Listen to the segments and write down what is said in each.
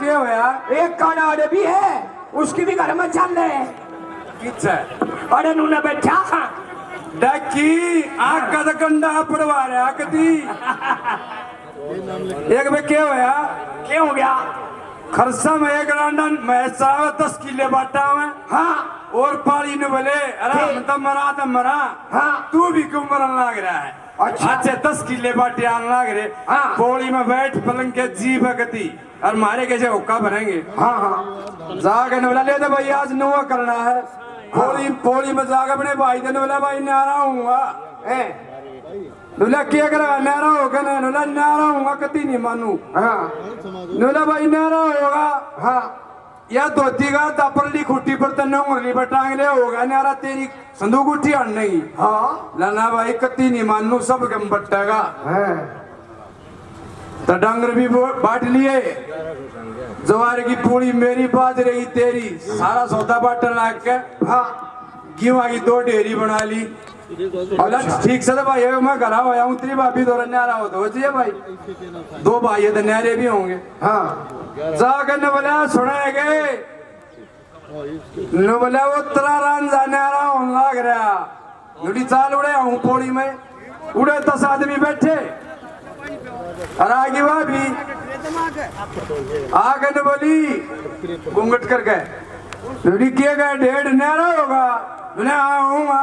क्या होया एक कनाड़ भी है उसकी भी घर में चल रहे किच्छा अरे नूने बैठा। डकी आग का दकंडा पड़वा रहा कदी एक में क्या होया क्या हो गया। खरसा में एक रांडन मैं चाव दस किले बाटा में हाँ। और पाली ने बोले अरे हम तो मरा तो मरा। हाँ। तू भी क्यों मरन लग रहा है। अच्छा। अच्छे दस किले बाटे आने लग रहे। हाँ। पौड़ी में बैठ पलंग के जी भगती। और मारे कैसे हुक्का भरेंगे। हाँ हाँ। जाके ने बोला ले तो भाई आज नुआ करना है। पौड़ी पौड़ी में जाके अपने भाई ने बोला भाई नारा हूँगा। ए, क्या करेगा नारा होगा ना? बोला नारा हूँगा कति नहीं मानू। हाँ। बोला भाई नारा होगा। हाँ। या धोती का दापरली खुट्टी पर तन्ने उंगली पर टांग ले होगा नारा तेरी संदूक उठी अड़ने की हाँ। लाना भाई कति नहीं मानू सब गम बट्टेगा। है। तो डंगर भी बांट लिए। जवार की पूरी मेरी बाज रही तेरी सारा सौदा बांटने लग के। हाँ। गेहूँ की दो ढेरी बना ली। बोला ठीक से तो भाई अब मैं घर आया हूँ तेरी भाभी दो न्यारा हो। तो चाहिए भाई। दो भाई है तो न्यारे भी होंगे। हाँ। जाकर ने बोला सुने गए बोला वो तेरा रान जाने आ रहा हूँ लाग रहा। नुड़ी चाल उड़े हूँ पौड़ी में। उड़े दस आदमी बैठे। और आगे भाभी आगे ने बोली घूंघट कर गए नुड़ी किए गए डेढ़ न्यारा होगा। मैंने आऊँगा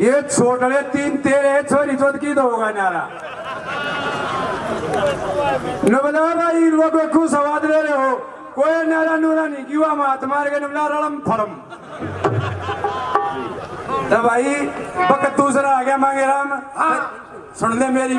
ये छोटले तीन तेरे छोरी चौथ की तो होगा नारा। नबला भाई को को सवाद ले रहे हो। कोई नारा नूरा नहीं क्यों मात मार के नबला रड़म फरम। तो भाई बक दूसरा आ गया मांगे राम। सुन ले मेरी